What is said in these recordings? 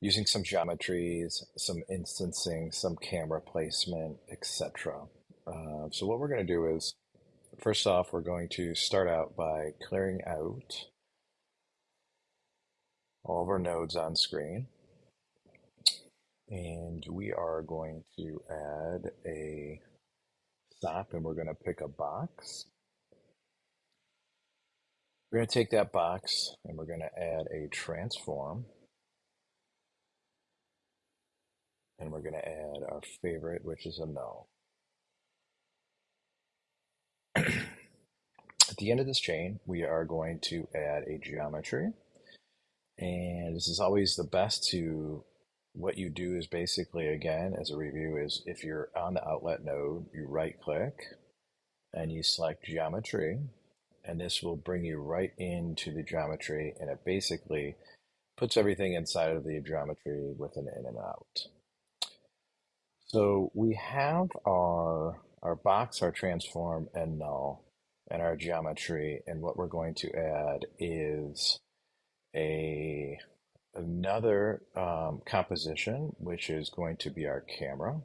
using some geometries, some instancing, some camera placement, etc. Uh, so what we're going to do is, first off, we're going to start out by clearing out all of our nodes on screen. And we are going to add a SOP and we're going to pick a box. We're going to take that box and we're going to add a transform. And we're going to add our favorite, which is a null. At the end of this chain, we are going to add a geometry. And this is always the best to what you do is basically, again, as a review, is if you're on the outlet node, you right click and you select geometry, and this will bring you right into the geometry, and it basically puts everything inside of the geometry with an in and out. So we have our, our box, our transform, and null, and our geometry, and what we're going to add is a another um, composition, which is going to be our camera.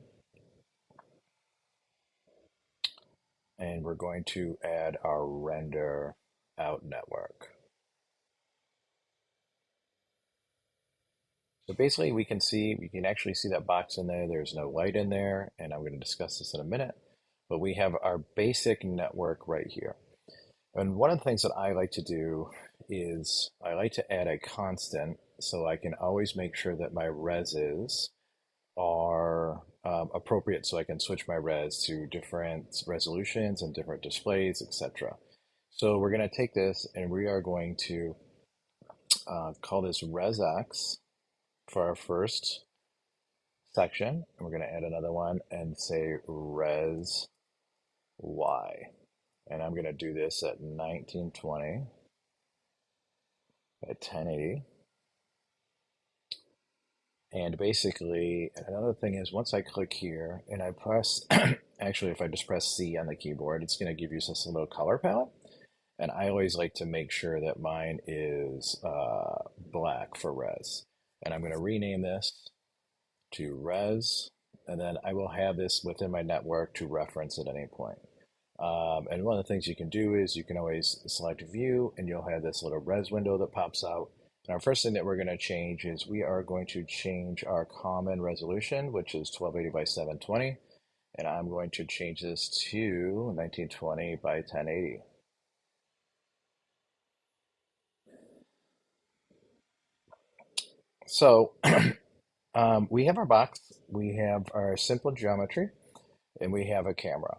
And we're going to add our render out network. Basically we can see, we can actually see that box in there. There's no light in there, and I'm going to discuss this in a minute. But we have our basic network right here. And one of the things that I like to do is I like to add a constant so I can always make sure that my reses are um, appropriate so I can switch my res to different resolutions and different displays, etc. So we're going to take this and we are going to uh, call this resx for our first section. And we're going to add another one and say res y. And I'm going to do this at 1920 at 1080. And basically, another thing is once I click here and I press, actually, if I just press C on the keyboard, it's going to give you this little color palette. And I always like to make sure that mine is uh, black for res. And I'm going to rename this to res. And then I will have this within my network to reference at any point. Um, and one of the things you can do is you can always select view and you'll have this little res window that pops out. And our first thing that we're going to change is we are going to change our common resolution, which is 1280 by 720. And I'm going to change this to 1920 by 1080. So um, we have our box, we have our simple geometry, and we have a camera.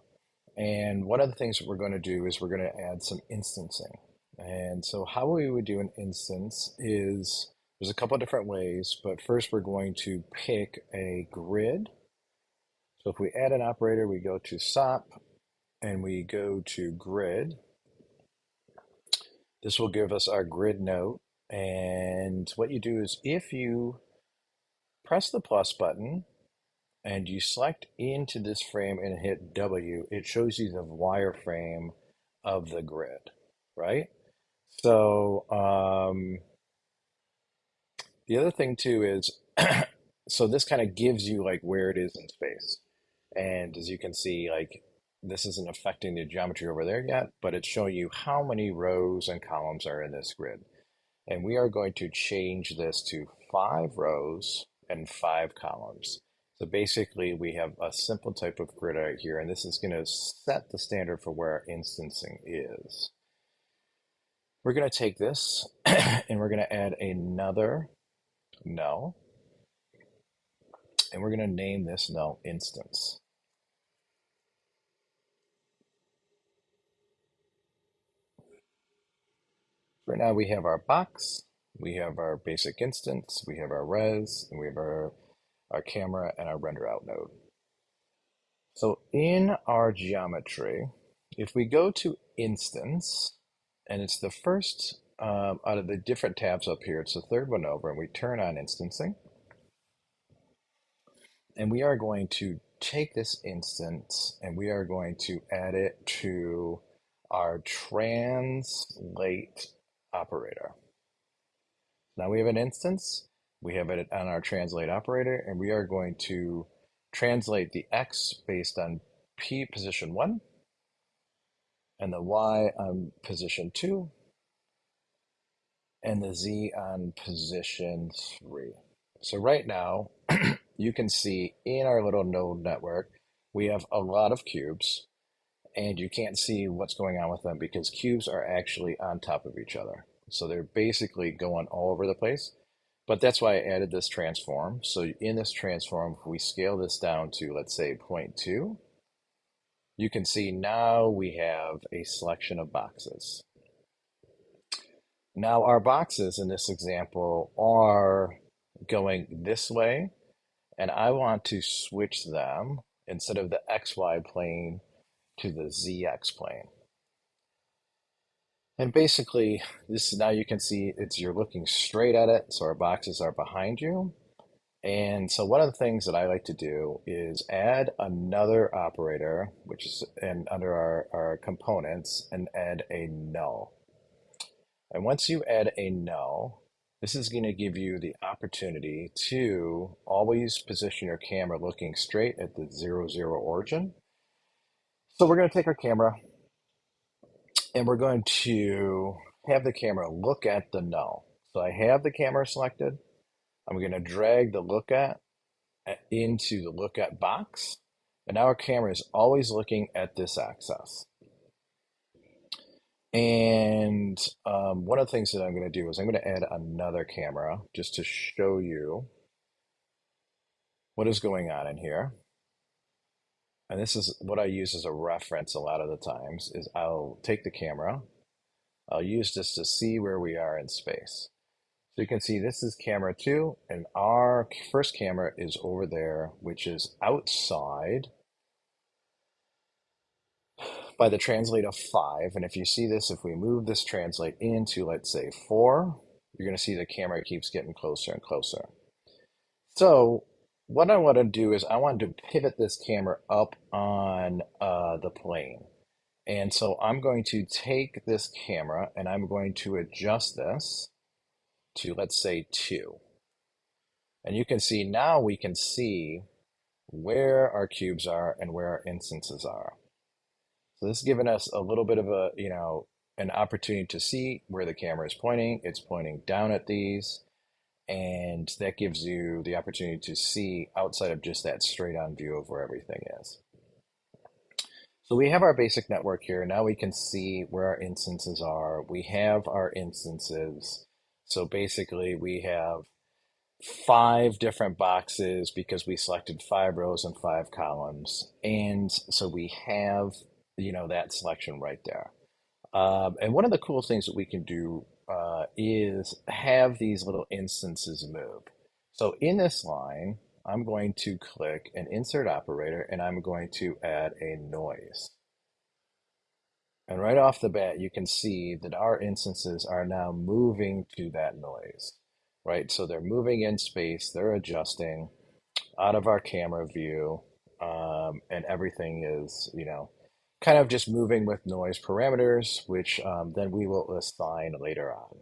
And one of the things that we're going to do is we're going to add some instancing. And so how we would do an instance is there's a couple different ways, but first we're going to pick a grid. So if we add an operator, we go to SOP and we go to grid. This will give us our grid node. And what you do is if you press the plus button, and you select into this frame and hit W, it shows you the wireframe of the grid, right? So um, the other thing too is, so this kind of gives you like where it is in space. And as you can see, like this isn't affecting the geometry over there yet, but it's showing you how many rows and columns are in this grid. And we are going to change this to five rows and five columns. So basically we have a simple type of grid out here, and this is going to set the standard for where our instancing is. We're going to take this and we're going to add another null. And we're going to name this null instance. Right now we have our box, we have our basic instance, we have our res, and we have our our camera, and our render out node. So in our geometry, if we go to instance, and it's the first um, out of the different tabs up here, it's the third one over, and we turn on instancing. And we are going to take this instance and we are going to add it to our translate operator. Now we have an instance We have it on our translate operator, and we are going to translate the X based on P position one and the Y on position two and the Z on position three. So right now, you can see in our little node network, we have a lot of cubes and you can't see what's going on with them because cubes are actually on top of each other. So they're basically going all over the place. But that's why I added this transform. So in this transform, if we scale this down to, let's say, 0.2, you can see now we have a selection of boxes. Now our boxes in this example are going this way, and I want to switch them instead of the XY plane to the ZX plane. And basically, this now you can see it's you're looking straight at it, so our boxes are behind you. And so one of the things that I like to do is add another operator, which is and under our, our components, and add a null. And once you add a null, this is going to give you the opportunity to always position your camera looking straight at the zero zero origin. So we're going to take our camera and we're going to have the camera look at the null. So I have the camera selected. I'm going to drag the look at into the look at box. And now our camera is always looking at this axis. And um, one of the things that I'm going to do is I'm going to add another camera just to show you what is going on in here. And this is what I use as a reference a lot of the times is I'll take the camera, I'll use this to see where we are in space. So you can see this is camera two and our first camera is over there, which is outside by the translate of five. And if you see this, if we move this translate into, let's say four, you're going to see the camera keeps getting closer and closer. So what I want to do is I want to pivot this camera up on uh, the plane. And so I'm going to take this camera and I'm going to adjust this to, let's say, two. And you can see now we can see where our cubes are and where our instances are. So this is giving us a little bit of a, you know, an opportunity to see where the camera is pointing. It's pointing down at these, and that gives you the opportunity to see outside of just that straight on view of where everything is. So we have our basic network here. Now we can see where our instances are. We have our instances. So basically we have five different boxes because we selected five rows and five columns. And so we have you know, that selection right there. Um, and one of the cool things that we can do uh, is have these little instances move. So in this line, I'm going to click an insert operator and I'm going to add a noise. And right off the bat, you can see that our instances are now moving to that noise, right? So they're moving in space, they're adjusting out of our camera view, um, and everything is, you know, kind of just moving with noise parameters, which um, then we will assign later on.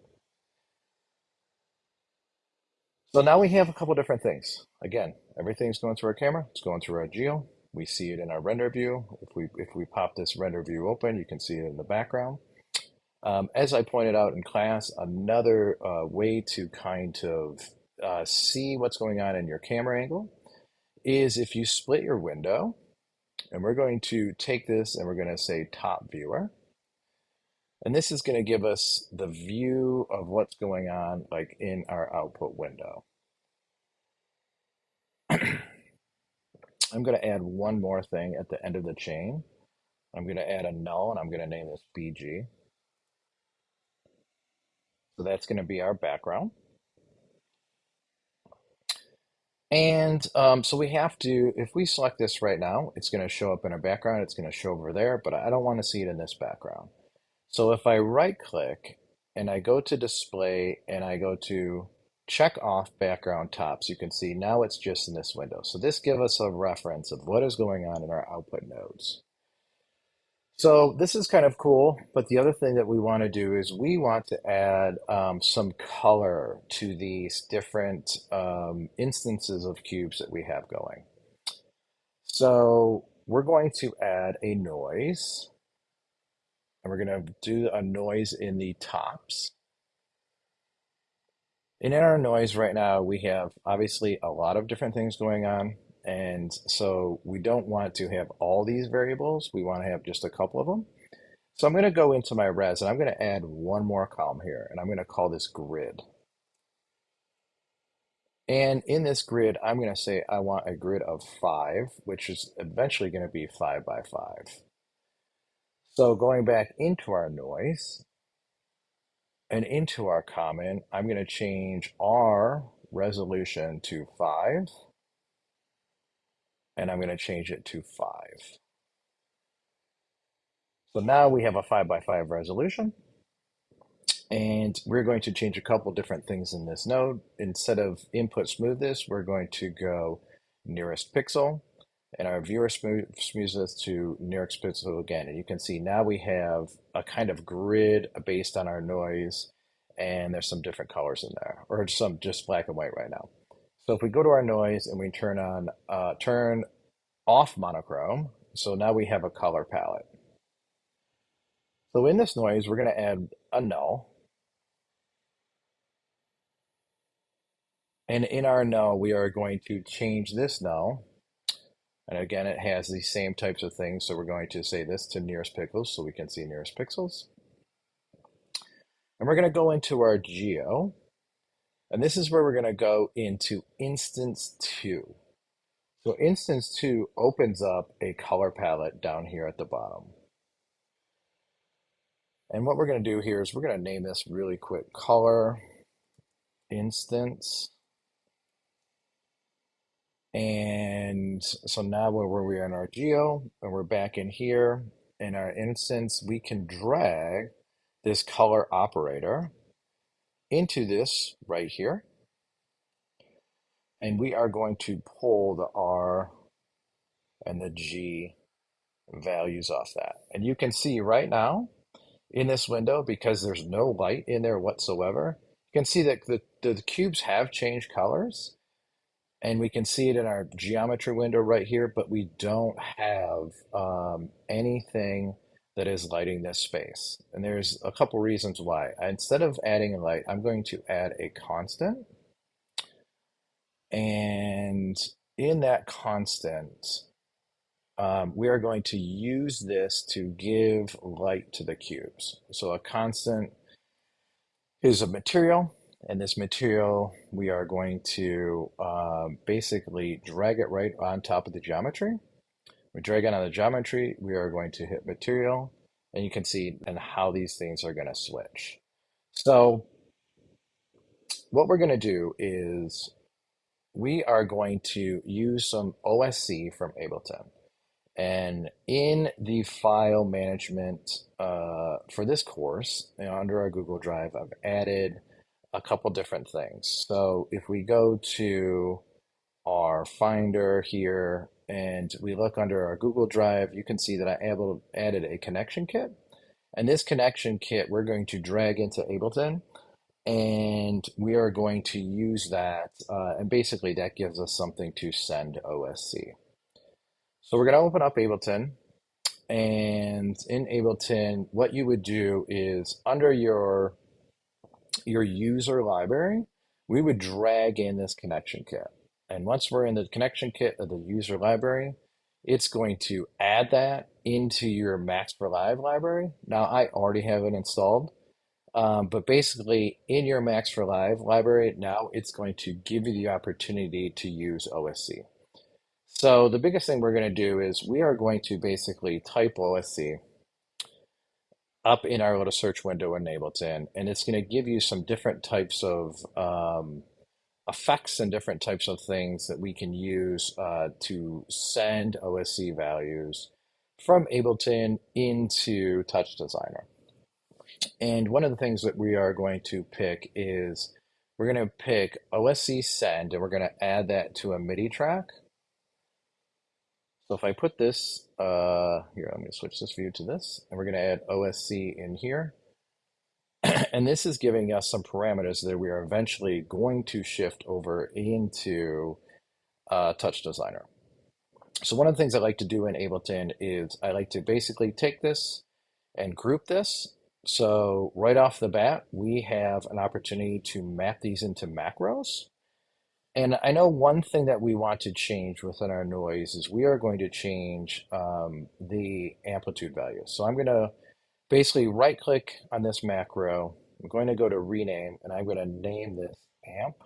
So now we have a couple different things. Again, everything's going through our camera. It's going through our geo. We see it in our render view. If we if we pop this render view open, you can see it in the background. Um, as I pointed out in class, another uh, way to kind of uh, see what's going on in your camera angle is if you split your window and we're going to take this and we're going to say top viewer. And this is going to give us the view of what's going on like in our output window. I'm going to add one more thing at the end of the chain. I'm going to add a null and I'm going to name this BG. So that's going to be our background. And um, so we have to, if we select this right now, it's going to show up in our background. It's going to show over there, but I don't want to see it in this background. So if I right click and I go to display and I go to check off background tops, you can see now it's just in this window. So this gives us a reference of what is going on in our output nodes. So this is kind of cool, but the other thing that we want to do is we want to add um, some color to these different um, instances of cubes that we have going. So we're going to add a noise, and we're going to do a noise in the tops. And in our noise right now, we have obviously a lot of different things going on. And so we don't want to have all these variables. We want to have just a couple of them. So I'm going to go into my res and I'm going to add one more column here and I'm going to call this grid. And in this grid, I'm going to say I want a grid of five, which is eventually going to be five by five. So going back into our noise and into our common, I'm going to change our resolution to five and I'm going to change it to 5. So now we have a 5 by 5 resolution. And we're going to change a couple different things in this node. Instead of input smoothness, we're going to go nearest pixel. And our viewer smooth, smoothness to nearest pixel again. And you can see now we have a kind of grid based on our noise. And there's some different colors in there, or some just black and white right now. So if we go to our noise and we turn on, uh, turn off monochrome, so now we have a color palette. So in this noise, we're going to add a null. And in our null, we are going to change this null. And again, it has the same types of things. So we're going to say this to nearest pixels so we can see nearest pixels. And we're going to go into our geo. And this is where we're going to go into instance two. So instance two opens up a color palette down here at the bottom. And what we're going to do here is we're going to name this really quick color instance. And so now where we are in our geo and we're back in here in our instance, we can drag this color operator into this right here. And we are going to pull the R and the G values off that. And you can see right now in this window, because there's no light in there whatsoever, you can see that the, the cubes have changed colors. And we can see it in our geometry window right here, but we don't have um, anything that is lighting this space. And there's a couple reasons why. Instead of adding a light, I'm going to add a constant. And in that constant, um, we are going to use this to give light to the cubes. So a constant is a material, and this material, we are going to uh, basically drag it right on top of the geometry. We drag on the geometry, we are going to hit material, and you can see and how these things are going to switch. So what we're going to do is we are going to use some OSC from Ableton. And in the file management uh, for this course, you know, under our Google Drive, I've added a couple different things. So if we go to our Finder here and we look under our Google Drive, you can see that I able, added a connection kit. And this connection kit, we're going to drag into Ableton and we are going to use that. Uh, and basically that gives us something to send OSC. So we're going to open up Ableton and in Ableton, what you would do is under your, your user library, we would drag in this connection kit. And once we're in the connection kit of the user library, it's going to add that into your Max for Live library. Now, I already have it installed, um, but basically in your Max for Live library, now it's going to give you the opportunity to use OSC. So the biggest thing we're going to do is we are going to basically type OSC up in our little search window in Ableton, and it's going to give you some different types of um, effects and different types of things that we can use uh, to send OSC values from Ableton into Touch Designer. And one of the things that we are going to pick is we're going to pick OSC send and we're going to add that to a MIDI track. So if I put this, uh, here, I'm going to switch this view to this, and we're going to add OSC in here. and this is giving us some parameters that we are eventually going to shift over into uh, Touch Designer. So one of the things I like to do in Ableton is I like to basically take this and group this. So right off the bat, we have an opportunity to map these into macros. And I know one thing that we want to change within our noise is we are going to change um, the amplitude value. So I'm going to basically right click on this macro. I'm going to go to rename and I'm going to name this amp.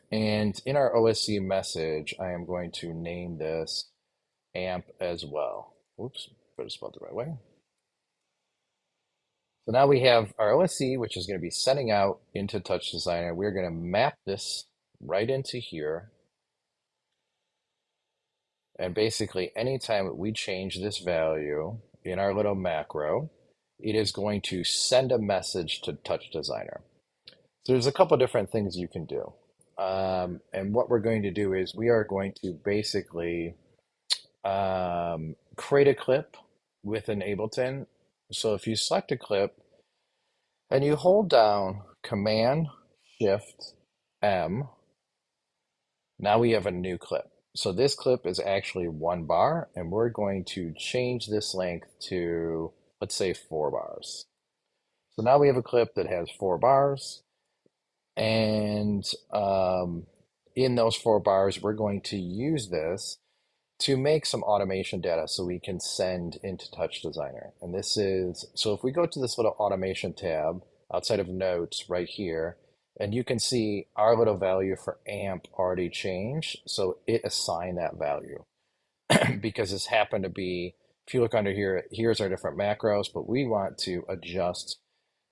and in our OSC message, I am going to name this amp as well. Oops, better spell it the right way. So now we have our OSC, which is going to be sending out into Touch Designer. We're going to map this right into here. And basically, anytime we change this value in our little macro, it is going to send a message to Touch Designer. So there's a couple different things you can do. Um, and what we're going to do is we are going to basically um, create a clip within Ableton. So if you select a clip and you hold down Command Shift M, now we have a new clip. So this clip is actually one bar, and we're going to change this length to, let's say, four bars. So now we have a clip that has four bars, and um, in those four bars, we're going to use this to make some automation data so we can send into Touch Designer. And this is, so if we go to this little automation tab outside of notes right here, and you can see our little value for amp already changed. So it assigned that value because this happened to be, if you look under here, here's our different macros, but we want to adjust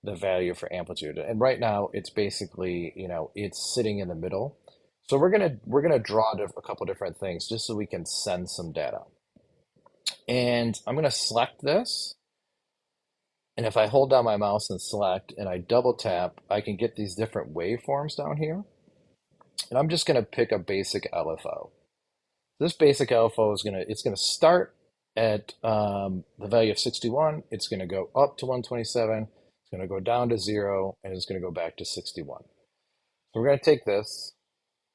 the value for amplitude. And right now it's basically, you know, it's sitting in the middle. So we're gonna we're gonna draw a couple different things just so we can send some data. And I'm gonna select this and if I hold down my mouse and select and I double tap, I can get these different waveforms down here. And I'm just going to pick a basic LFO. This basic LFO is going to, it's going to start at um, the value of 61. It's going to go up to 127. It's going to go down to zero and it's going to go back to 61. So we're going to take this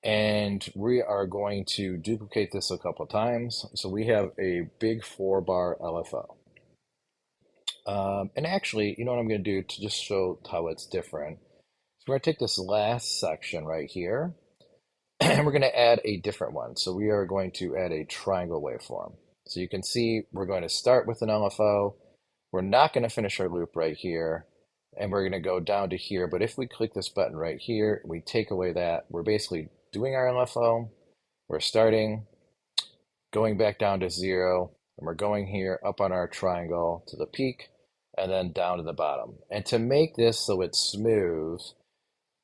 and we are going to duplicate this a couple times. So we have a big four bar LFO. Um, and actually, you know what I'm going to do to just show how it's different? So we're going to take this last section right here, and we're going to add a different one. So we are going to add a triangle waveform. So you can see we're going to start with an LFO. We're not going to finish our loop right here, and we're going to go down to here. But if we click this button right here, we take away that, we're basically doing our LFO. We're starting, going back down to zero, and we're going here up on our triangle to the peak and then down to the bottom. And to make this so it's smooth,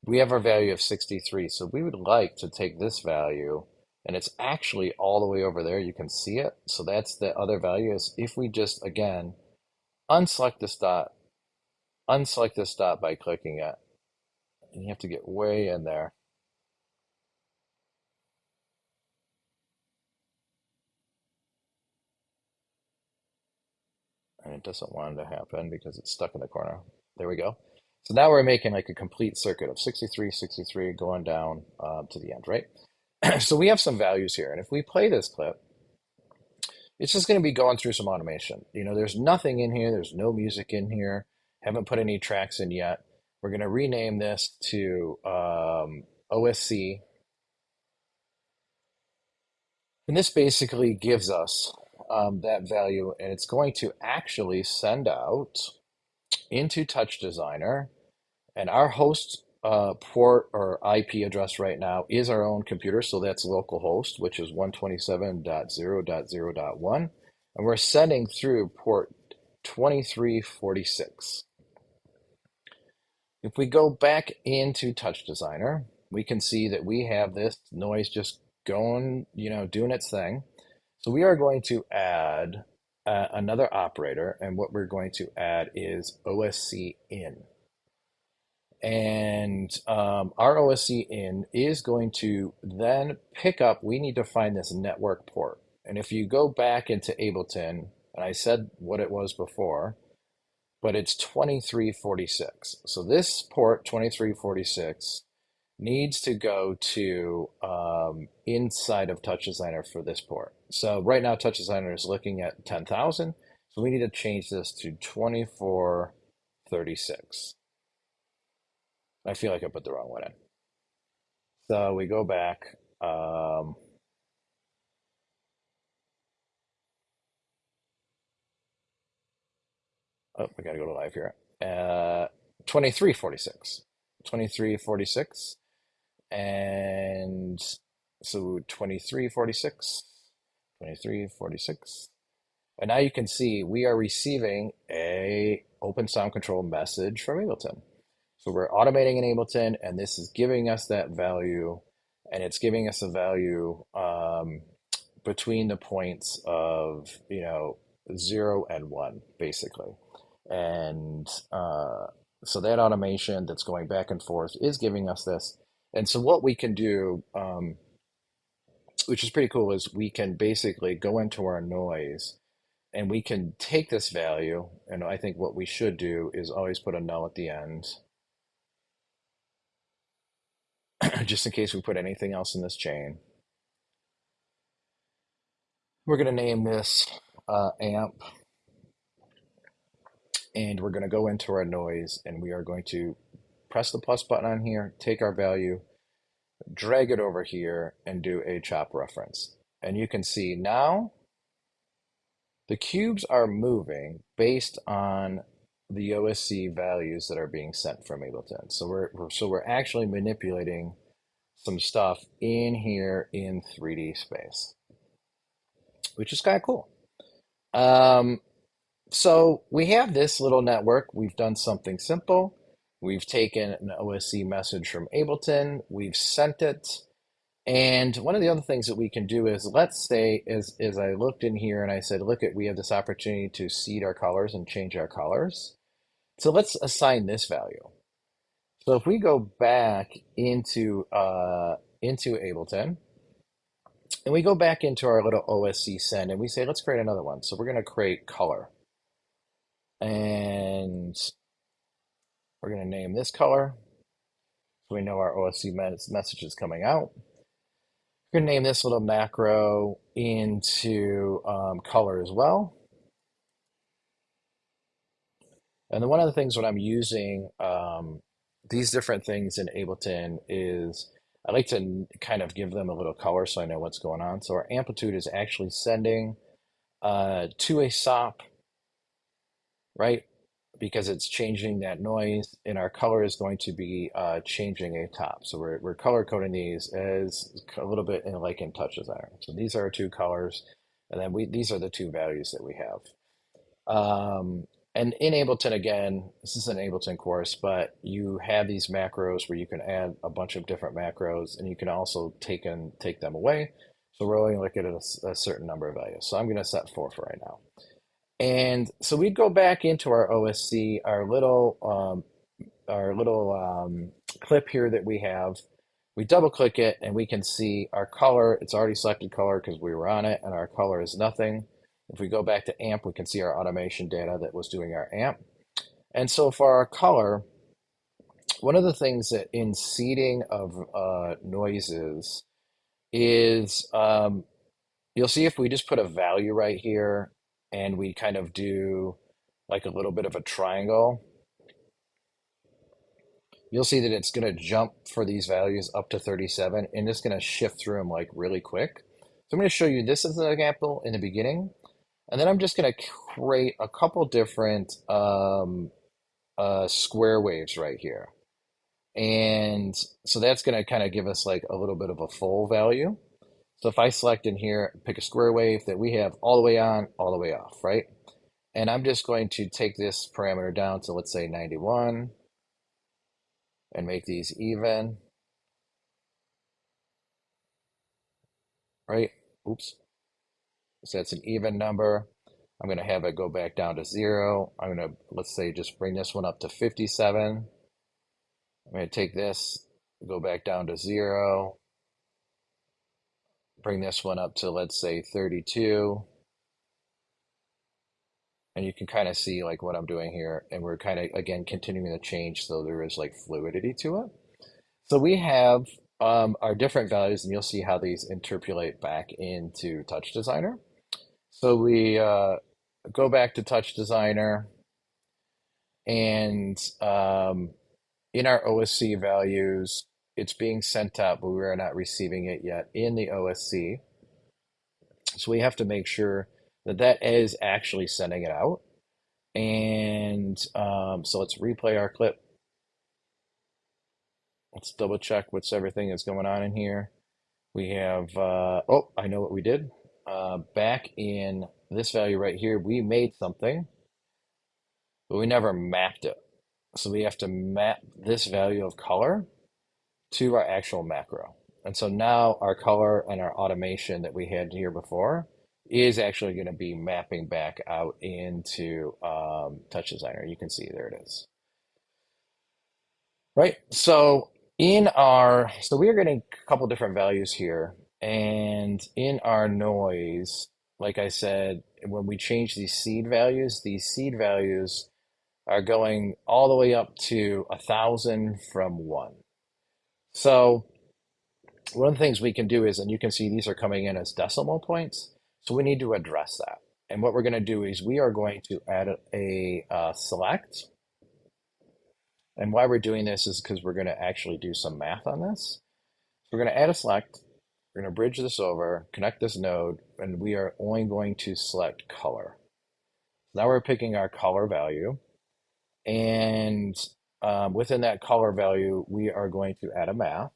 we have our value of 63. So we would like to take this value and it's actually all the way over there. You can see it. So that's the other value is if we just, again, unselect this dot, unselect this dot by clicking it, and you have to get way in there. And it doesn't want to happen because it's stuck in the corner. There we go. So now we're making like a complete circuit of 63, 63 going down uh, to the end, right? so we have some values here. And if we play this clip, it's just going to be going through some automation. You know, there's nothing in here. There's no music in here. Haven't put any tracks in yet. We're going to rename this to um, OSC. And this basically gives us um, that value and it's going to actually send out into Touch Designer and our host uh, port or IP address right now is our own computer. So that's localhost, which is 127.0.0.1. And we're sending through port 2346. If we go back into Touch Designer, we can see that we have this noise just going, you know, doing its thing. So we are going to add uh, another operator, and what we're going to add is OSC in. And um, our OSC in is going to then pick up, we need to find this network port. And if you go back into Ableton, and I said what it was before, but it's 2346. So this port 2346 needs to go to um, inside of Touch Designer for this port. So right now Touch Designer is looking at 10,000. So we need to change this to 2436. I feel like I put the wrong one in. So we go back. Um, oh, we got to go to live here. Uh, 2346. 2346. And so 2346, 2346. And now you can see we are receiving a open sound control message from Ableton. So we're automating in Ableton, and this is giving us that value, and it's giving us a value um, between the points of, you know, zero and one, basically. And uh, so that automation that's going back and forth is giving us this. And so what we can do, um, which is pretty cool, is we can basically go into our noise and we can take this value. And I think what we should do is always put a null at the end, just in case we put anything else in this chain. We're going to name this uh, amp and we're going to go into our noise and we are going to press the plus button on here, take our value, drag it over here, and do a chop reference. And you can see now the cubes are moving based on the OSC values that are being sent from Ableton. So we're, we're so we're actually manipulating some stuff in here in 3D space, which is kind of cool. Um, so we have this little network. We've done something simple. We've taken an OSC message from Ableton. We've sent it. And one of the other things that we can do is, let's say, as, as I looked in here and I said, look at, we have this opportunity to seed our colors and change our colors. So let's assign this value. So if we go back into, uh, into Ableton, and we go back into our little OSC send and we say, let's create another one. So we're going to create color. And we're going to name this color. So we know our OSC message is coming out. We're going to name this little macro into um, color as well. And then one of the things when I'm using um, these different things in Ableton is I like to kind of give them a little color so I know what's going on. So our amplitude is actually sending uh, to a SOP right? Because it's changing that noise and our color is going to be uh, changing a top. So we're, we're color coding these as a little bit in, like in Touch Designer. So these are our two colors. And then we these are the two values that we have. Um, and in Ableton, again, this is an Ableton course, but you have these macros where you can add a bunch of different macros and you can also take and take them away. So we're only looking at a, a certain number of values. So I'm going to set four for right now. And so we'd go back into our OSC, our little um, our little um, clip here that we have. We double click it and we can see our color. It's already selected color because we were on it and our color is nothing. If we go back to amp, we can see our automation data that was doing our amp. And so for our color, one of the things that in seeding of uh, noises is um, you'll see if we just put a value right here and we kind of do like a little bit of a triangle, you'll see that it's going to jump for these values up to 37 and it's going to shift through them like really quick. So I'm going to show you this as an example in the beginning. And then I'm just going to create a couple different um, uh, square waves right here. And so that's going to kind of give us like a little bit of a full value. So if I select in here, pick a square wave that we have all the way on, all the way off, right? And I'm just going to take this parameter down to, let's say, 91 and make these even, right? Oops. So that's an even number. I'm going to have it go back down to zero. I'm going to, let's say, just bring this one up to 57. I'm going to take this, go back down to zero, bring this one up to, let's say, 32. And you can kind of see like what I'm doing here. And we're kind of, again, continuing to change so there is like fluidity to it. So we have um, our different values, and you'll see how these interpolate back into Touch Designer. So we uh, go back to Touch Designer, and um, in our OSC values, it's being sent out, but we are not receiving it yet in the OSC. So we have to make sure that that is actually sending it out. And um, so let's replay our clip. Let's double check what's everything that's going on in here. We have, uh, oh, I know what we did. Uh, back in this value right here, we made something, but we never mapped it. So we have to map this value of color to our actual macro. And so now our color and our automation that we had here before is actually going to be mapping back out into um, Touch Designer. You can see there it is. Right. So in our, so we are getting a couple different values here. And in our noise, like I said, when we change these seed values, these seed values are going all the way up to a thousand from one. So one of the things we can do is, and you can see these are coming in as decimal points. So we need to address that. And what we're going to do is we are going to add a, a uh, select. And why we're doing this is because we're going to actually do some math on this. So we're going to add a select. We're going to bridge this over, connect this node, and we are only going to select color. Now we're picking our color value. And um, within that color value, we are going to add a math.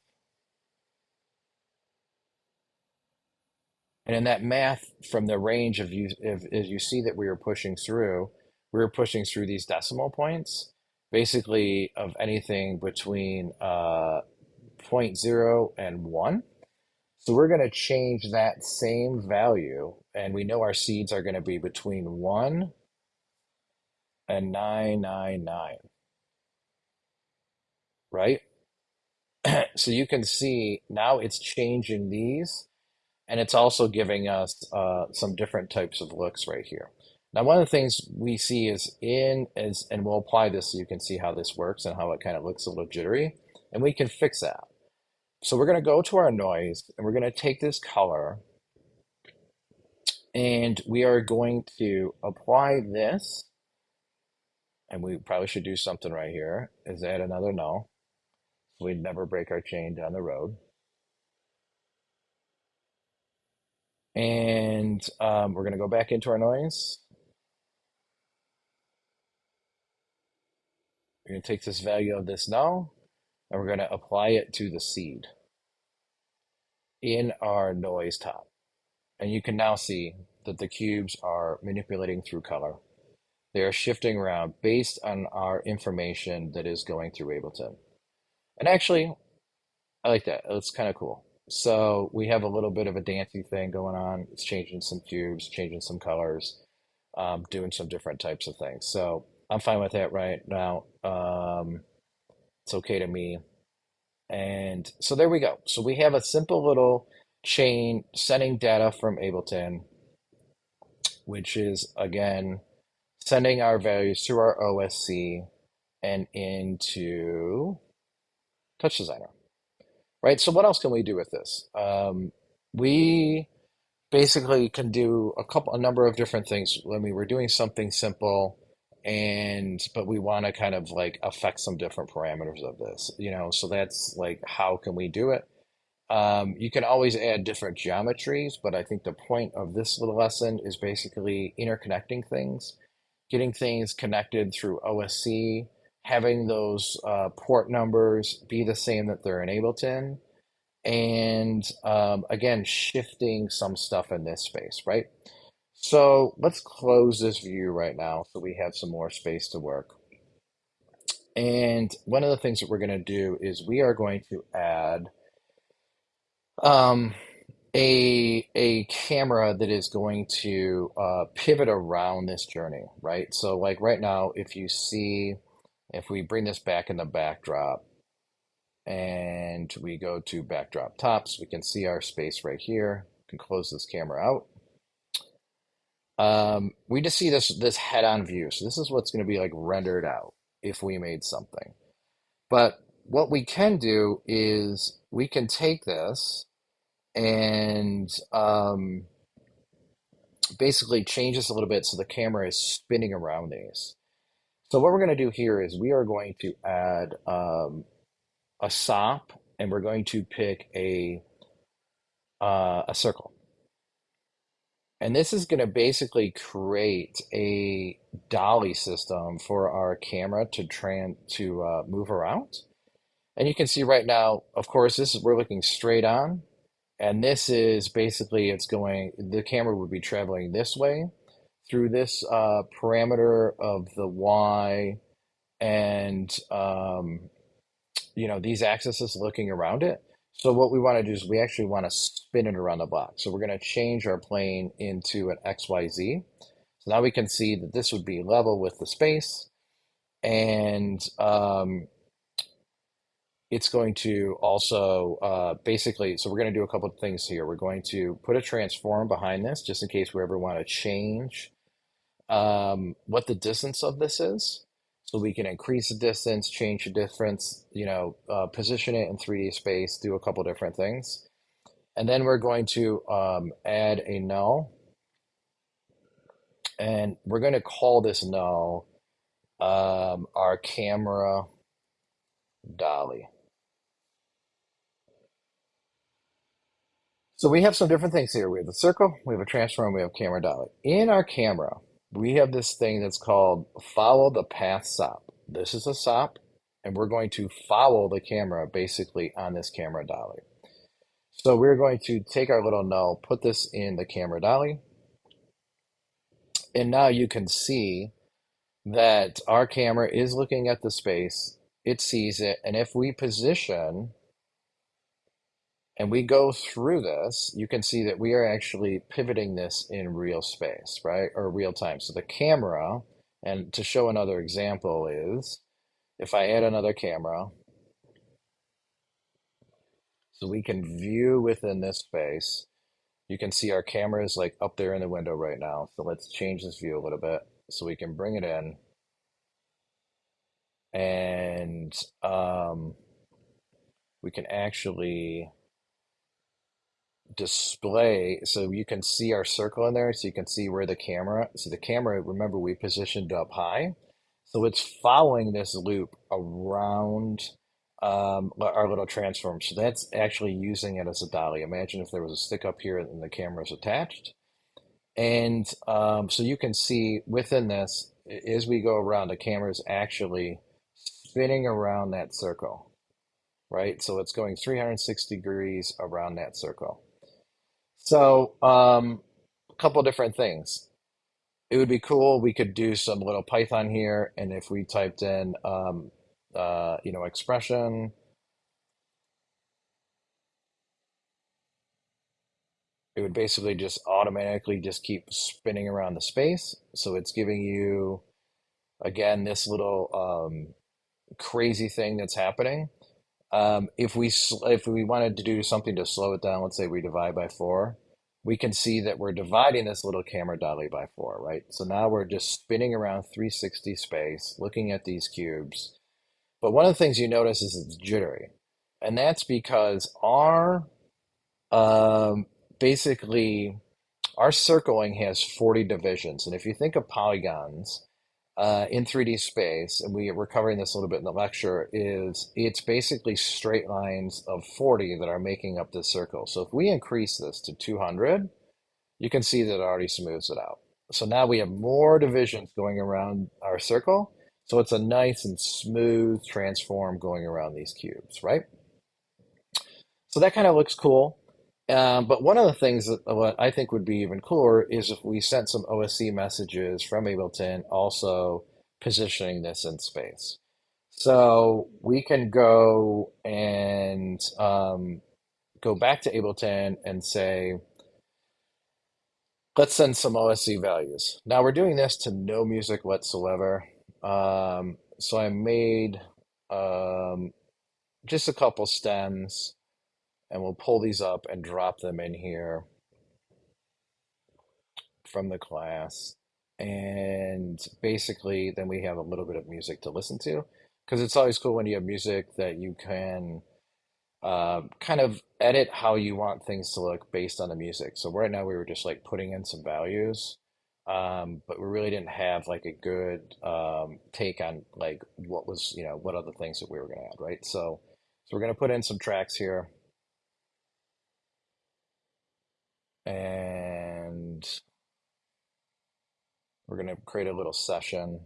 And in that math, from the range of you, if, as you see that we are pushing through, we are pushing through these decimal points, basically of anything between uh, 0.0 and 1. So we're going to change that same value, and we know our seeds are going to be between 1 and 999, right? so you can see now it's changing these and it's also giving us uh, some different types of looks right here. Now, one of the things we see is in, is, and we'll apply this so you can see how this works and how it kind of looks a little jittery, and we can fix that. So we're going to go to our noise, and we're going to take this color, and we are going to apply this, and we probably should do something right here, is add another null, we never break our chain down the road. And um, we're going to go back into our noise. We're going to take this value of this null and we're going to apply it to the seed in our noise top. And you can now see that the cubes are manipulating through color. They are shifting around based on our information that is going through Ableton. And actually, I like that. It's kind of cool. So we have a little bit of a dancey thing going on. It's changing some cubes, changing some colors, um, doing some different types of things. So I'm fine with that right now. Um, it's okay to me. And so there we go. So we have a simple little chain sending data from Ableton, which is again sending our values through our OSC and into Touch Designer right? So what else can we do with this? Um, we basically can do a couple, a number of different things. I mean, we're doing something simple, and but we want to kind of like affect some different parameters of this, you know. So that's like, how can we do it? Um, you can always add different geometries, but I think the point of this little lesson is basically interconnecting things, getting things connected through OSC, having those uh, port numbers be the same that they're in Ableton, and um, again, shifting some stuff in this space, right? So let's close this view right now so we have some more space to work. And one of the things that we're going to do is we are going to add um, a, a camera that is going to uh, pivot around this journey, right? So like right now, if you see if we bring this back in the backdrop, and we go to backdrop tops, we can see our space right here. We can close this camera out. Um, we just see this this head-on view. So this is what's going to be like rendered out if we made something. But what we can do is we can take this and um, basically change this a little bit so the camera is spinning around these. So what we're going to do here is we are going to add um, a SOP and we're going to pick a uh, a circle. And this is going to basically create a dolly system for our camera to tran to uh, move around. And you can see right now, of course, this is we're looking straight on. And this is basically it's going, the camera would be traveling this way through this uh, parameter of the Y and, um, you know, these axes looking around it. So what we want to do is we actually want to spin it around the box. So we're going to change our plane into an XYZ. So now we can see that this would be level with the space. And um, it's going to also uh, basically, so we're going to do a couple of things here. We're going to put a transform behind this just in case we ever want to change um, what the distance of this is. So we can increase the distance, change the difference, you know, uh, position it in 3D space, do a couple different things. And then we're going to um, add a null. And we're going to call this null um, our camera dolly. So we have some different things here. We have the circle, we have a transform, we have camera dolly. In our camera, we have this thing that's called follow the path SOP. This is a SOP, and we're going to follow the camera basically on this camera dolly. So we're going to take our little null, put this in the camera dolly, and now you can see that our camera is looking at the space, it sees it, and if we position and we go through this, you can see that we are actually pivoting this in real space, right? Or real time. So the camera, and to show another example is, if I add another camera, so we can view within this space, you can see our camera is like up there in the window right now. So let's change this view a little bit so we can bring it in. And um, we can actually display so you can see our circle in there so you can see where the camera so the camera remember we positioned up high. So it's following this loop around um, our little transform. So that's actually using it as a dolly. Imagine if there was a stick up here and the camera is attached. And um, so you can see within this as we go around the camera is actually spinning around that circle right? So it's going 360 degrees around that circle so, um, a couple different things. It would be cool. We could do some little Python here, and if we typed in, um, uh, you know, expression, it would basically just automatically just keep spinning around the space. So it's giving you, again, this little um, crazy thing that's happening. Um, if we if we wanted to do something to slow it down, let's say we divide by four, we can see that we're dividing this little camera dolly by four, right? So now we're just spinning around 360 space, looking at these cubes. But one of the things you notice is it's jittery. And that's because our, um, basically, our circling has 40 divisions. And if you think of polygons, uh, in 3D space, and we were covering this a little bit in the lecture, is it's basically straight lines of 40 that are making up this circle. So if we increase this to 200, you can see that it already smooths it out. So now we have more divisions going around our circle. So it's a nice and smooth transform going around these cubes, right? So that kind of looks cool. Um, but one of the things that what I think would be even cooler is if we sent some OSC messages from Ableton also positioning this in space. So we can go and um, go back to Ableton and say, let's send some OSC values. Now we're doing this to no music whatsoever. Um, so I made um, just a couple stems and we'll pull these up and drop them in here from the class. And basically, then we have a little bit of music to listen to because it's always cool when you have music that you can uh, kind of edit how you want things to look based on the music. So right now we were just like putting in some values, um, but we really didn't have like a good um, take on like what was, you know, what other things that we were going to add, right? So, so we're going to put in some tracks here and we're going to create a little session.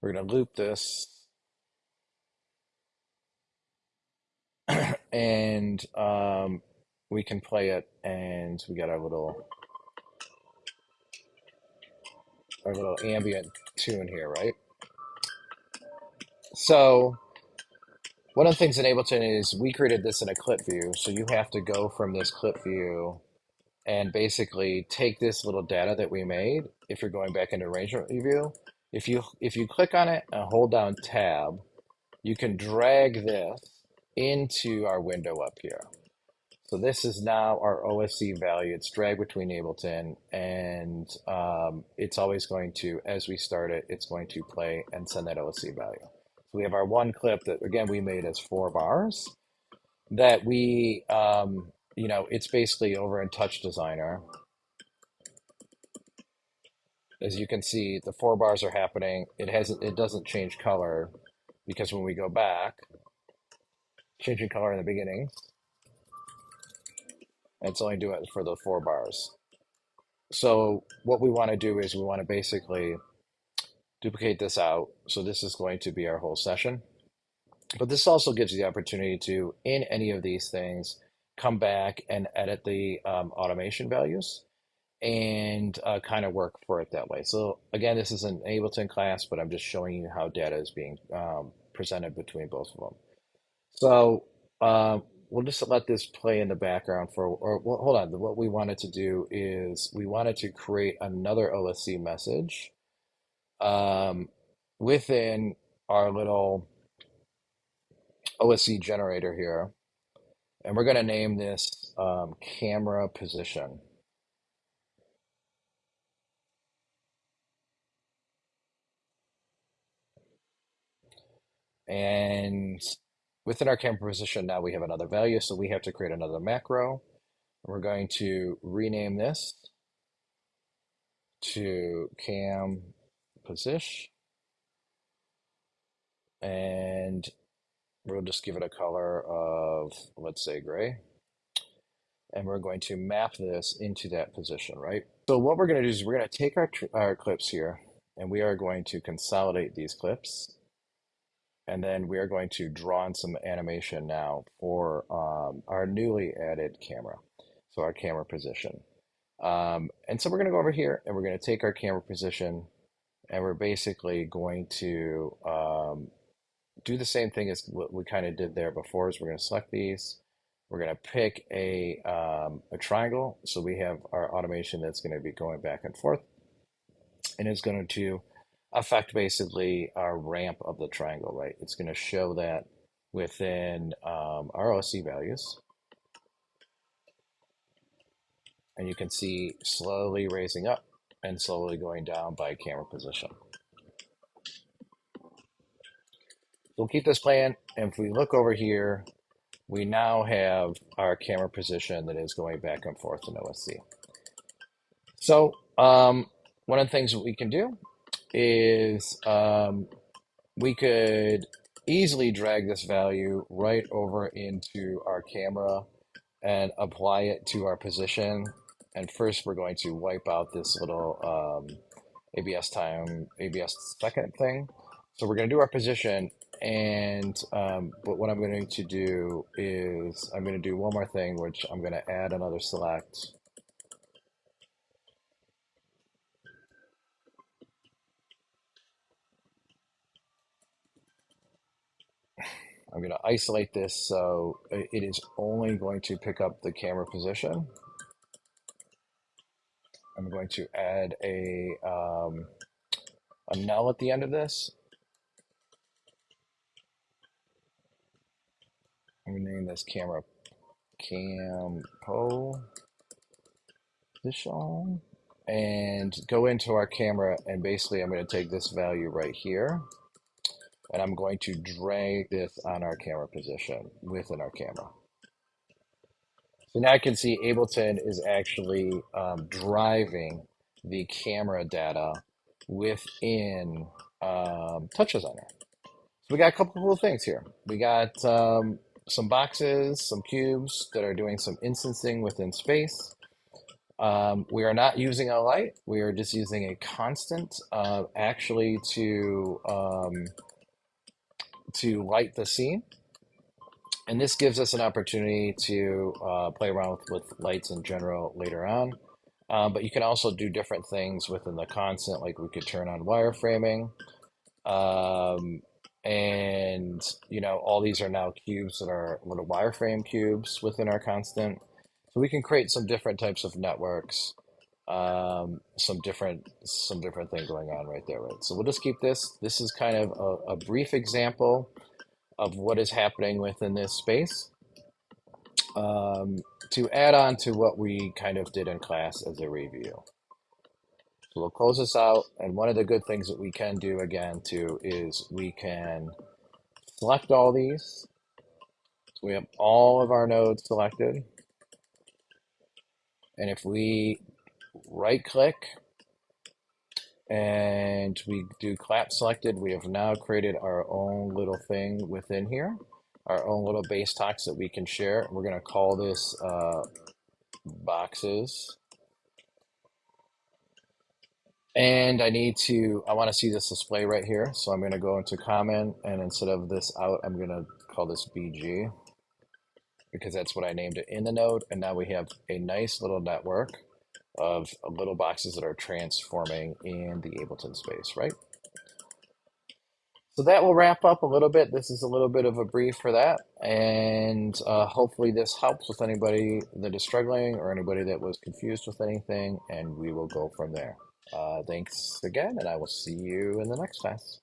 We're going to loop this and um, we can play it and we got our little our little ambient tune here, right? So one of the things in Ableton is we created this in a clip view. So you have to go from this clip view and basically take this little data that we made. If you're going back into arrangement view, if you if you click on it and hold down tab, you can drag this into our window up here. So this is now our OSC value. It's dragged between Ableton and um, it's always going to, as we start it, it's going to play and send that OSC value. So we have our one clip that, again, we made as four bars that we, um, you know, it's basically over in TouchDesigner. As you can see, the four bars are happening. It hasn't, it doesn't change color because when we go back, changing color in the beginning, it's only doing it for the four bars. So what we want to do is we want to basically duplicate this out. So this is going to be our whole session. But this also gives you the opportunity to, in any of these things, come back and edit the um, automation values and uh, kind of work for it that way. So again, this is an Ableton class, but I'm just showing you how data is being um, presented between both of them. So uh, we'll just let this play in the background for, or well, hold on. What we wanted to do is we wanted to create another OSC message um, within our little OSC generator here. And we're going to name this um, camera position. And within our camera position, now we have another value. So we have to create another macro. We're going to rename this to cam position. And we'll just give it a color of, let's say gray. And we're going to map this into that position, right? So what we're going to do is we're going to take our, our clips here and we are going to consolidate these clips and then we are going to draw in some animation now for um, our newly added camera. So our camera position. Um, and so we're going to go over here and we're going to take our camera position and we're basically going to um, do the same thing as what we kind of did there before is we're going to select these. We're going to pick a, um, a triangle. So we have our automation that's going to be going back and forth and it's going to affect basically our ramp of the triangle, right? It's going to show that within um, our OSC values. And you can see slowly raising up and slowly going down by camera position. We'll keep this playing. And if we look over here, we now have our camera position that is going back and forth in OSC. So um, one of the things that we can do is um, we could easily drag this value right over into our camera and apply it to our position. And first we're going to wipe out this little um, ABS time, ABS second thing. So we're going to do our position and um, but what I'm going to do is I'm going to do one more thing, which I'm going to add another select I'm going to isolate this so it is only going to pick up the camera position. I'm going to add a, um, a null at the end of this. I'm going to name this camera Campo Position and go into our camera and basically I'm going to take this value right here and I'm going to drag this on our camera position within our camera. So now I can see Ableton is actually um, driving the camera data within um, TouchDesigner. So we got a couple cool things here. We got um, some boxes, some cubes that are doing some instancing within space. Um, we are not using a light. We are just using a constant uh, actually to um, to light the scene. And this gives us an opportunity to uh, play around with, with, lights in general later on. Um, but you can also do different things within the constant, like we could turn on wireframing. Um, and, you know, all these are now cubes that are little wireframe cubes within our constant. So we can create some different types of networks, um, some different some different thing going on right there, right? So we'll just keep this. This is kind of a, a brief example of what is happening within this space um, to add on to what we kind of did in class as a review. So we'll close this out. And one of the good things that we can do again too is we can select all these. So we have all of our nodes selected. And if we right click and we do collapse selected, we have now created our own little thing within here, our own little base talks that we can share. We're going to call this uh, boxes. And I need to, I want to see this display right here. So I'm going to go into common and instead of this out, I'm going to call this BG because that's what I named it in the node. And now we have a nice little network of little boxes that are transforming in the Ableton space, right? So that will wrap up a little bit. This is a little bit of a brief for that. And uh, hopefully this helps with anybody that is struggling or anybody that was confused with anything. And we will go from there. Uh, thanks again, and I will see you in the next class.